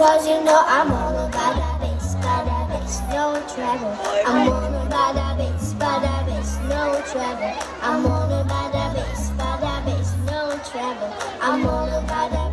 Cause you know I'm all about that bass, about that bass, no trouble. I'm all about that bass, about that bass, no trouble. I'm all about that bass, about that bass, no trouble. I'm all about that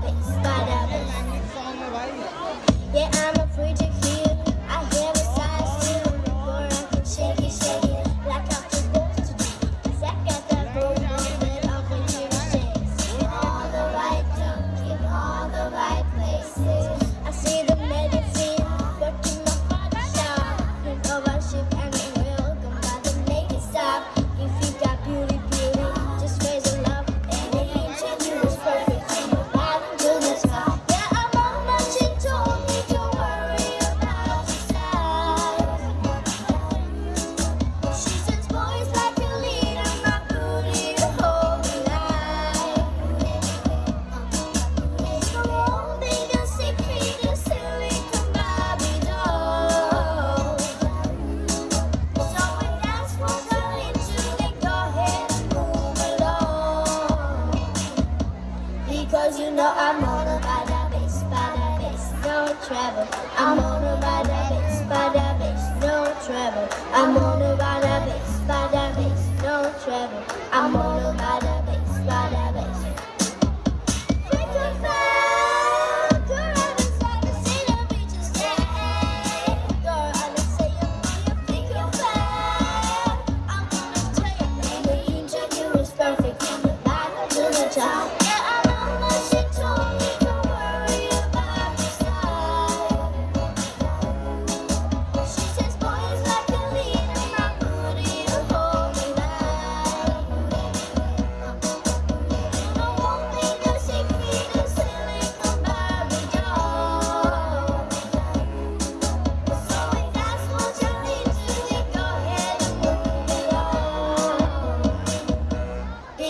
No, I'm on a bada bass, bada bass, no trouble. I'm on a bada base, bada no. I'm on a bada no trouble. I'm on a bada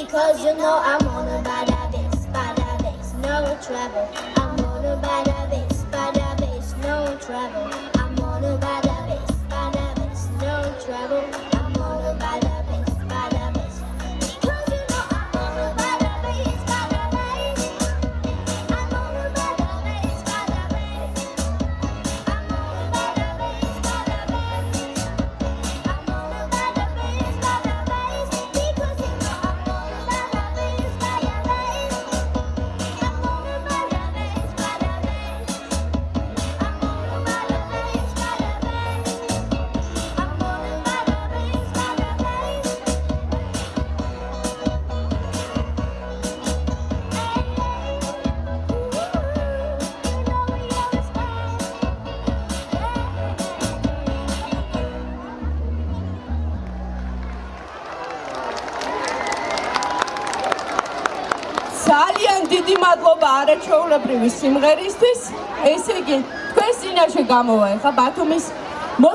because you know I'm on a bada bass, bada bass, no trouble. I'm on a bada bass, bada bass, no trouble. ძალიან დიდი მადლობა არაჩვეულებრივი სიმღერისთვის. ესე იგი, თქვენ წინაშე გამოვა ეხა ბათუმის